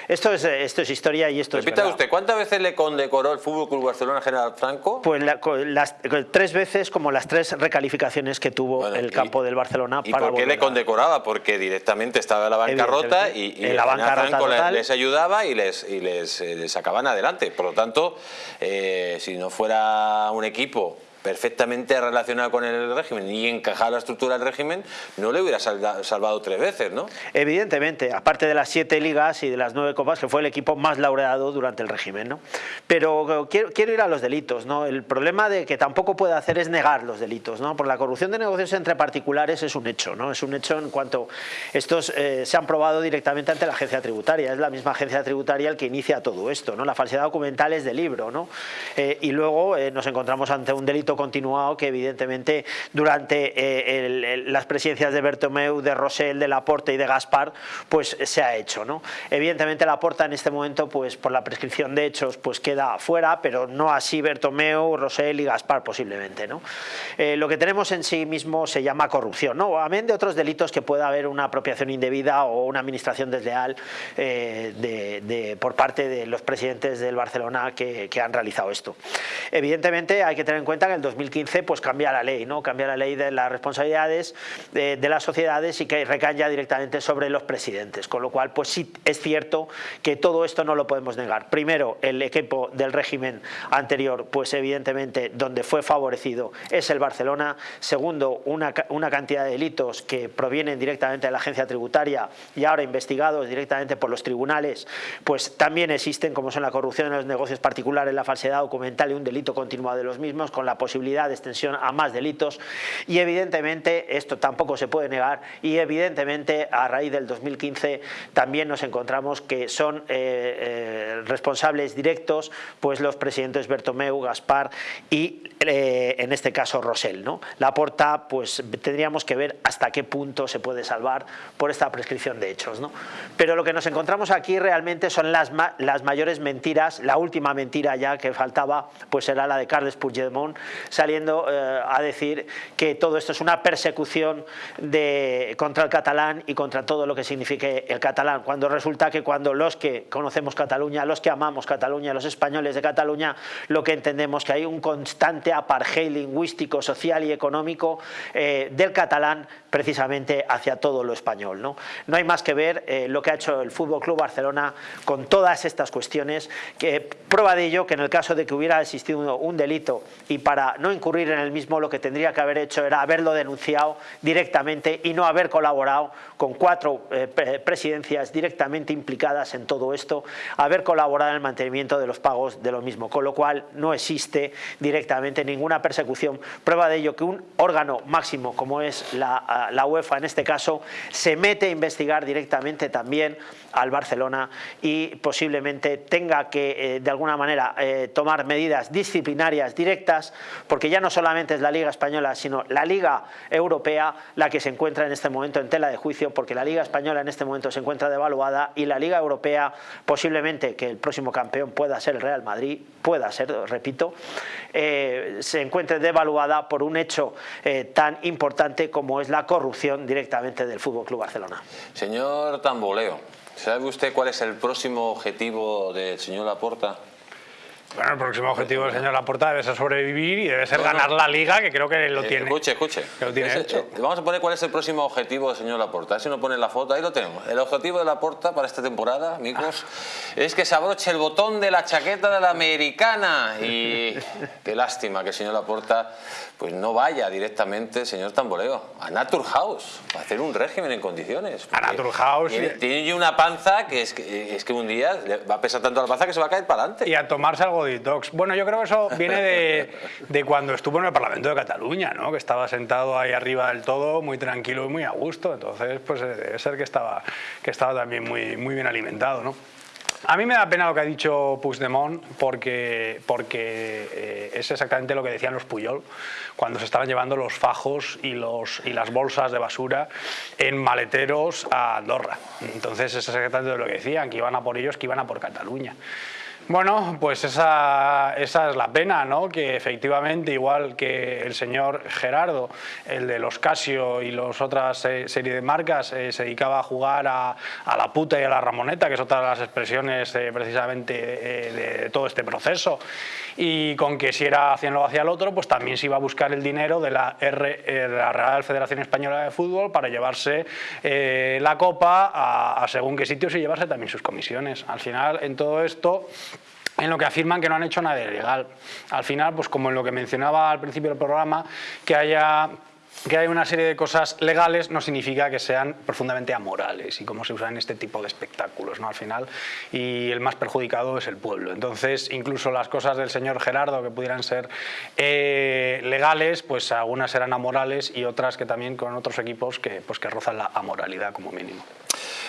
Esto, es, esto es historia y esto Repita es usted, ¿cuántas veces le condecoró el Fútbol Club Barcelona al general Franco? Pues las, tres veces como las tres recalificaciones que tuvo el campo del Barcelona. ¿Y por qué le condecoraba? Porque directamente estaba en la bancarrota y, y la bancarrota les, ayudaba y les, y les, eh, les, sacaban adelante. Por lo tanto, eh, si no fuera un equipo perfectamente relacionado con el régimen y encajado la estructura del régimen, no le hubiera salvado tres veces, ¿no? Evidentemente, aparte de las siete ligas y de las nueve copas, que fue el equipo más laureado durante el régimen, ¿no? Pero quiero, quiero ir a los delitos, ¿no? El problema de que tampoco puede hacer es negar los delitos, ¿no? Por la corrupción de negocios entre particulares es un hecho, ¿no? Es un hecho en cuanto estos eh, se han probado directamente ante la agencia tributaria, es la misma agencia tributaria el que inicia todo esto, ¿no? La falsedad documental es de libro, ¿no? Eh, y luego eh, nos encontramos ante un delito continuado que evidentemente durante eh, las presidencias de Bertomeu, de Rosell, de Laporta y de Gaspar, pues se ha hecho. ¿no? Evidentemente Laporta en este momento, pues por la prescripción de hechos, pues queda fuera, pero no así Bertomeu, Rosell y Gaspar posiblemente. ¿no? Eh, lo que tenemos en sí mismo se llama corrupción, ¿no? amén de otros delitos que pueda haber una apropiación indebida o una administración desleal eh, de, por parte de los presidentes del Barcelona que, que han realizado esto. Evidentemente hay que tener en cuenta que el 2015 pues cambia la ley, ¿no? cambia la ley de las responsabilidades de, las sociedades y que recae ya directamente sobre los presidentes, con lo cual pues sí es cierto que todo esto no lo podemos negar. Primero, el equipo del régimen anterior, pues evidentemente donde fue favorecido es el Barcelona. Segundo, una, una cantidad de delitos que provienen directamente de la agencia tributaria y ahora investigados directamente por los tribunales, pues también existen, como son la corrupción en los negocios particulares, la falsedad documental y un delito continuado de los mismos, con la posibilidad posibilidad de extensión a más delitos y evidentemente esto tampoco se puede negar y evidentemente a raíz del 2015 también nos encontramos que son eh, eh, responsables directos pues los presidentes Bertomeu, Gaspar y eh, en este caso Rosell. ¿no? La porta pues tendríamos que ver hasta qué punto se puede salvar por esta prescripción de hechos. ¿no? Pero lo que nos encontramos aquí realmente son las, las mayores mentiras, la última mentira ya que faltaba pues era la de Carles Puigdemont saliendo eh, a decir que todo esto es una persecución de, contra el catalán y contra todo lo que signifique el catalán, cuando resulta que cuando los que conocemos Cataluña, los que amamos Cataluña, los españoles de Cataluña, lo que entendemos que hay un constante apartheid lingüístico, social y económico eh, del catalán precisamente hacia todo lo español. No, no hay más que ver eh, lo que ha hecho el Fútbol Club Barcelona con todas estas cuestiones, que prueba de ello que en el caso de que hubiera existido un delito y para no incurrir en el mismo lo que tendría que haber hecho era haberlo denunciado directamente y no haber colaborado con cuatro eh, presidencias directamente implicadas en todo esto, haber colaborado en el mantenimiento de los pagos de lo mismo, con lo cual no existe directamente ninguna persecución. Prueba de ello que un órgano máximo como es la UEFA en este caso se mete a investigar directamente también al Barcelona y posiblemente tenga que eh, de alguna manera eh, tomar medidas disciplinarias directas porque ya no solamente es la Liga Española sino la Liga Europea la que se encuentra en este momento en tela de juicio porque la Liga Española en este momento se encuentra devaluada y la Liga Europea posiblemente que el próximo campeón pueda ser el Real Madrid, pueda ser, repito, eh, se encuentre devaluada por un hecho tan importante como es la corrupción directamente del Fútbol Club Barcelona. Señor Tamboleo, ¿Sabe usted cuál es el próximo objetivo del señor Laporta? Bueno, el próximo objetivo del señor Laporta debe ser sobrevivir y debe ser ganar la Liga, que creo que lo eh, tiene. Escuche, escuche. lo tiene hecho. Eh, vamos a poner cuál es el próximo objetivo del señor Laporta. Si nos pone la foto, ahí lo tenemos. El objetivo de Laporta para esta temporada, amigos, es que se abroche el botón de la chaqueta de la americana. Y qué lástima que el señor Laporta pues no vaya directamente, señor Tamboleo, a Naturhaus, a hacer un régimen en condiciones. A Naturhaus. Tiene, tiene, una panza que es, que es que un día va a pesar tanto la panza que se va a caer para adelante. Y a tomarse algo Bueno, yo creo que eso viene de, de, cuando estuvo en el Parlamento de Cataluña, ¿no? que estaba sentado ahí arriba del todo, muy tranquilo y muy a gusto. Entonces, pues eh, debe ser que estaba, que estaba también muy, muy bien alimentado. ¿no? A mí me da pena lo que ha dicho Puigdemont porque, porque eh, es exactamente lo que decían los Puyol cuando se estaban llevando los fajos y, los, y las bolsas de basura en maleteros a Andorra. Entonces es exactamente lo que decían, que iban a por ellos, que iban a por Cataluña. Bueno, pues esa, esa, es la pena, ¿no? Que efectivamente, igual que el señor Gerardo, el de los Casio y las otras eh, serie de marcas, eh, se dedicaba a jugar a, la puta y a la ramoneta, que es otra de las expresiones eh, precisamente de, todo este proceso, y con que si era hacia hacia el otro, pues también se iba a buscar el dinero de la, R, la Real Federación Española de Fútbol para llevarse la copa a, a según qué sitios y llevarse también sus comisiones. Al final, en todo esto en lo que afirman que no han hecho nada ilegal. Al final, pues como en lo que mencionaba al principio del programa, que haya que hay una serie de cosas legales no significa que sean profundamente amorales y cómo se usan este tipo de espectáculos ¿no? al final y el más perjudicado es el pueblo entonces incluso las cosas del señor Gerardo que pudieran ser eh, legales pues algunas serán amorales y otras que también con otros equipos que, pues, que rozan la amoralidad como mínimo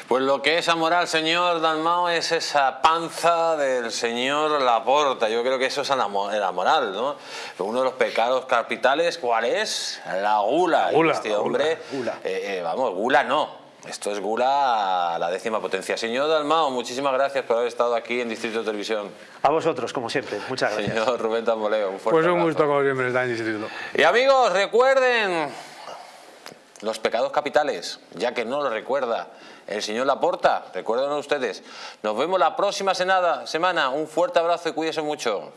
pues lo que es amoral, señor Dalmao, es esa panza del señor Laporta. Yo creo que eso es la moral, ¿no? Uno de los pecados capitales, ¿cuál es? La gula. gula este hombre, gula, eh, eh, vamos, gula no. Esto es gula a la décima potencia. Señor Dalmao, muchísimas gracias por haber estado aquí en Distrito de Televisión. A vosotros, como siempre. Muchas gracias. Señor Rubén Tamboleo, un fuerte Pues un gusto, como siempre, estar en Distrito. Y amigos, recuerden los pecados capitales, ya que no lo recuerda el señor Laporta, recuerden ustedes. Nos vemos la próxima semana. Un fuerte abrazo y cuídense mucho.